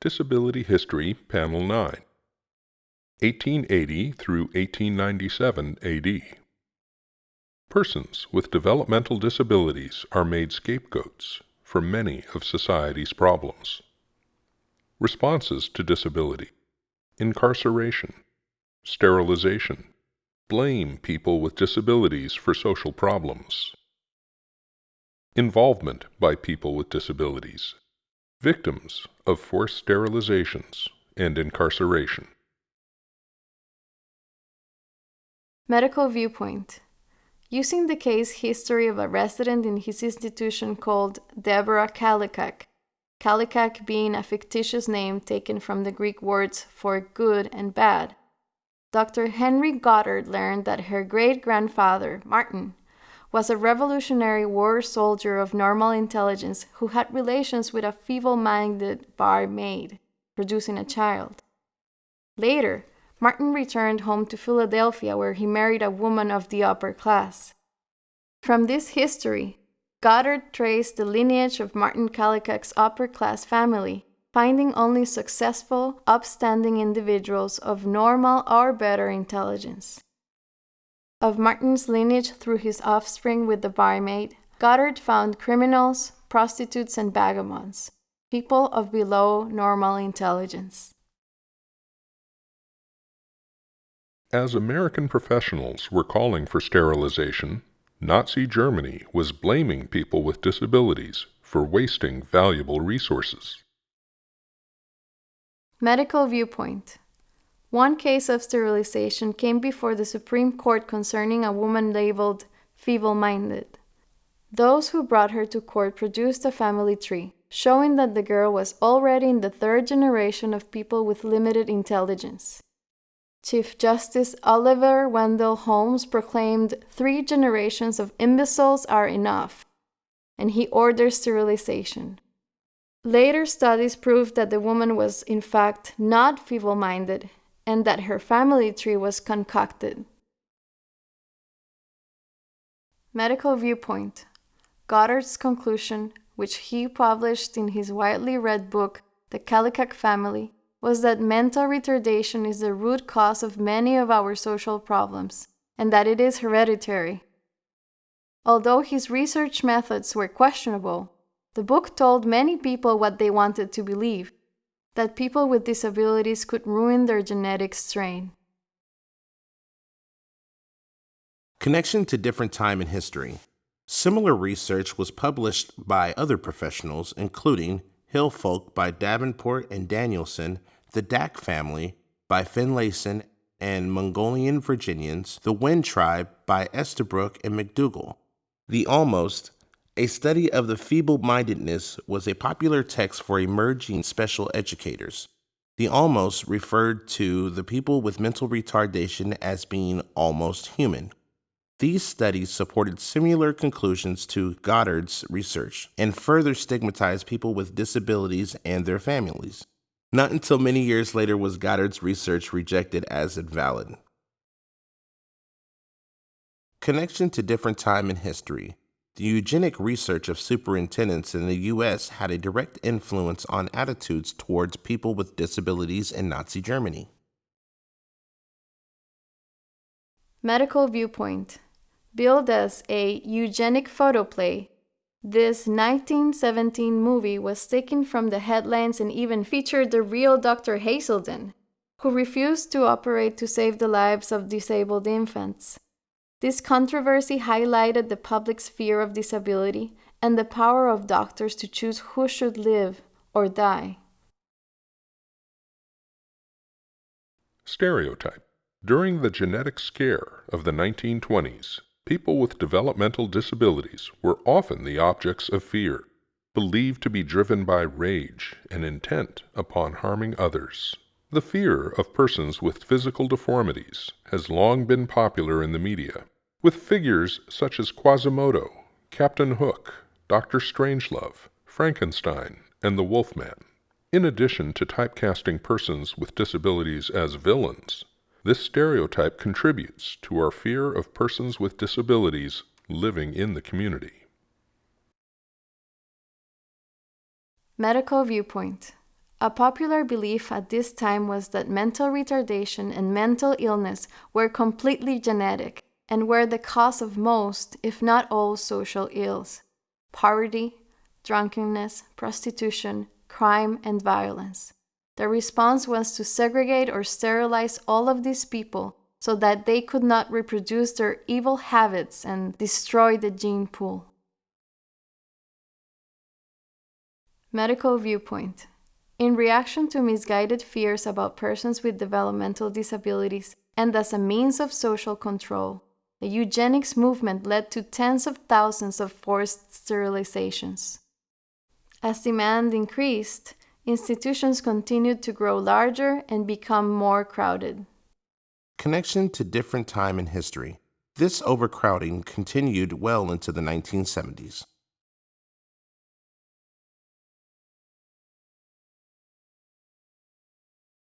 Disability History, Panel 9. 1880 through 1897 AD. Persons with developmental disabilities are made scapegoats for many of society's problems. Responses to disability incarceration, sterilization, blame people with disabilities for social problems, involvement by people with disabilities, victims of forced sterilizations and incarceration. Medical viewpoint. Using the case history of a resident in his institution called Deborah Kallikak, Kallikak being a fictitious name taken from the Greek words for good and bad, Dr. Henry Goddard learned that her great grandfather, Martin, was a Revolutionary War soldier of normal intelligence who had relations with a feeble minded barmaid, producing a child. Later, Martin returned home to Philadelphia where he married a woman of the upper class. From this history, Goddard traced the lineage of Martin Kallikak's upper class family, finding only successful, upstanding individuals of normal or better intelligence. Of Martin's lineage through his offspring with the barmaid, Goddard found criminals, prostitutes, and vagabonds, people of below normal intelligence. As American professionals were calling for sterilization, Nazi Germany was blaming people with disabilities for wasting valuable resources. Medical viewpoint. One case of sterilization came before the Supreme Court concerning a woman labeled feeble minded. Those who brought her to court produced a family tree, showing that the girl was already in the third generation of people with limited intelligence. Chief Justice Oliver Wendell Holmes proclaimed three generations of imbeciles are enough, and he ordered sterilization. Later studies proved that the woman was, in fact, not feeble minded and that her family tree was concocted. Medical Viewpoint Goddard's conclusion, which he published in his widely read book, The Kallikak Family, was that mental retardation is the root cause of many of our social problems, and that it is hereditary. Although his research methods were questionable, the book told many people what they wanted to believe that people with disabilities could ruin their genetic strain. Connection to different time in history. Similar research was published by other professionals, including Hillfolk by Davenport and Danielson, The Dack Family by Finlayson and Mongolian Virginians, The Wind Tribe by Estabrook and McDougle. The Almost, a study of the feeble mindedness, was a popular text for emerging special educators. The almost referred to the people with mental retardation as being almost human. These studies supported similar conclusions to Goddard's research and further stigmatized people with disabilities and their families. Not until many years later was Goddard's research rejected as invalid. Connection to different time in history. The eugenic research of superintendents in the U.S. had a direct influence on attitudes towards people with disabilities in Nazi Germany. Medical Viewpoint billed as a eugenic photoplay. This 1917 movie was taken from the headlines and even featured the real Dr. Haiselden, who refused to operate to save the lives of disabled infants. This controversy highlighted the public's fear of disability and the power of doctors to choose who should live or die. Stereotype During the genetic scare of the 1920s, people with developmental disabilities were often the objects of fear, believed to be driven by rage and intent upon harming others. The fear of persons with physical deformities has long been popular in the media, with figures such as Quasimodo, Captain Hook, Dr. Strangelove, Frankenstein, and the Wolfman. In addition to typecasting persons with disabilities as villains, this stereotype contributes to our fear of persons with disabilities living in the community. Medical Viewpoint A popular belief at this time was that mental retardation and mental illness were completely genetic and were the cause of most, if not all, social ills poverty, drunkenness, prostitution, crime, and violence. The response was to segregate or sterilize all of these people so that they could not reproduce their evil habits and destroy the gene pool. Medical viewpoint. In reaction to misguided fears about persons with developmental disabilities and as a means of social control, the eugenics movement led to tens of thousands of forced sterilizations. As demand increased, institutions continued to grow larger and become more crowded. Connection to different time in history. This overcrowding continued well into the 1970s.